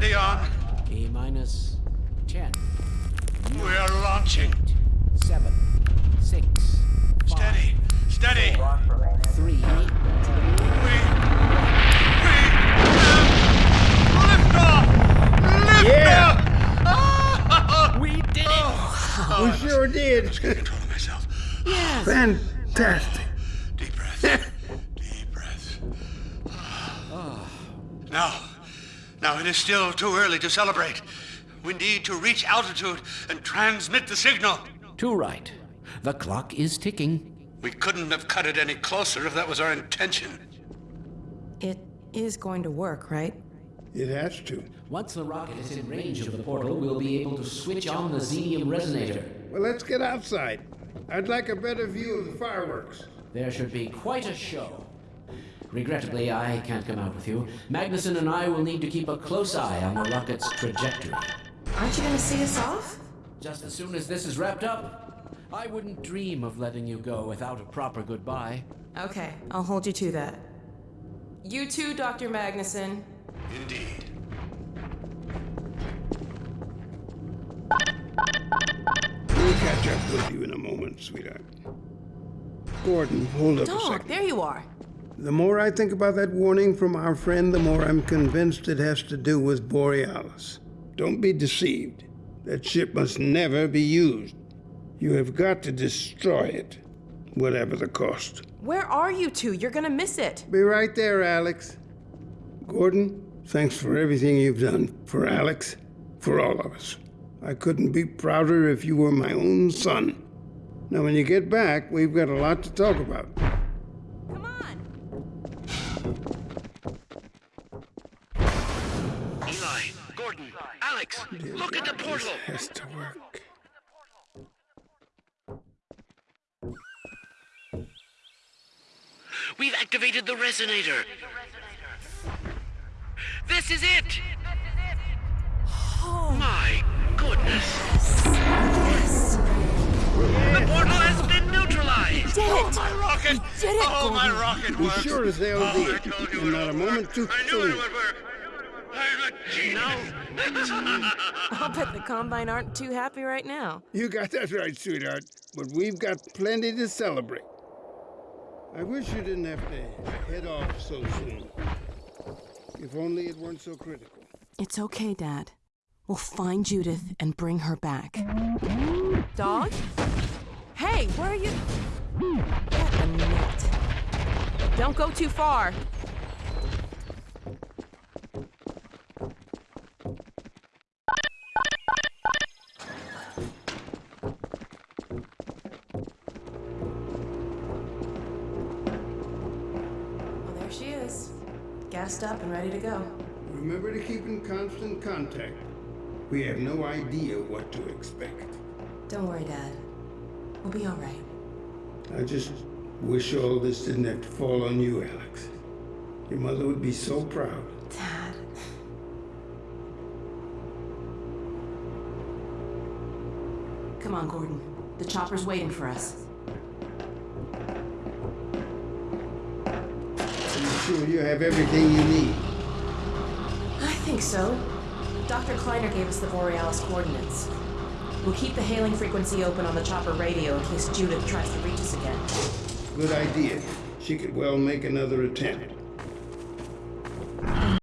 Steady on. T minus 10, We're launching. 7, 6, Steady. Steady. 3, We. We. Lift off! Lift Yeah. off! We did it! Oh. We sure did. Get control of myself. Fantastic. Deep breath. Deep breath. Now, now it is still too early to celebrate. We need to reach altitude and transmit the signal. Too right. The clock is ticking. We couldn't have cut it any closer if that was our intention. It is going to work, right? It has to. Once the rocket is in range of the portal, we'll be able to switch on the xenium resonator. Well, let's get outside. I'd like a better view of the fireworks. There should be quite a show. Regrettably, I can't come out with you. Magnusson and I will need to keep a close eye on the rocket's trajectory. Aren't you going to see us off? Just as soon as this is wrapped up, I wouldn't dream of letting you go without a proper goodbye. Okay, I'll hold you to that. You too, Dr. Magnusson. Indeed. We'll catch up with you in a moment, sweetheart. Gordon, hold up a Dog, second. there you are. The more I think about that warning from our friend, the more I'm convinced it has to do with Borealis. Don't be deceived. That ship must never be used. You have got to destroy it, whatever the cost. Where are you two? You're going to miss it. Be right there, Alex. Gordon, thanks for everything you've done. For Alex, for all of us. I couldn't be prouder if you were my own son. Now, when you get back, we've got a lot to talk about. Eli, Gordon, Alex, look at the portal. Has to work. We've activated the resonator. This is it. Oh. My goodness. The portal has been neutralized. Did Oh, it. my rocket. did it, Oh, my Gordon. rocket We works. sure as hell oh, did. I And it not a moment work. too I knew soon. It. I'm a genius. I'll bet the Combine aren't too happy right now. You got that right, sweetheart. But we've got plenty to celebrate. I wish you didn't have to head off so soon. If only it weren't so critical. It's okay, Dad. We'll find Judith and bring her back. Dog? Hey, where are you? Get the net. Don't go too far. Gassed up and ready to go. Remember to keep in constant contact. We have no idea what to expect. Don't worry, Dad. We'll be all right. I just wish all this didn't have to fall on you, Alex. Your mother would be so proud. Dad. Come on, Gordon. The chopper's waiting for us. Sure you have everything you need? I think so. Dr. Kleiner gave us the Borealis coordinates. We'll keep the hailing frequency open on the chopper radio in case Judith tries to reach us again. Good idea. She could well make another attempt.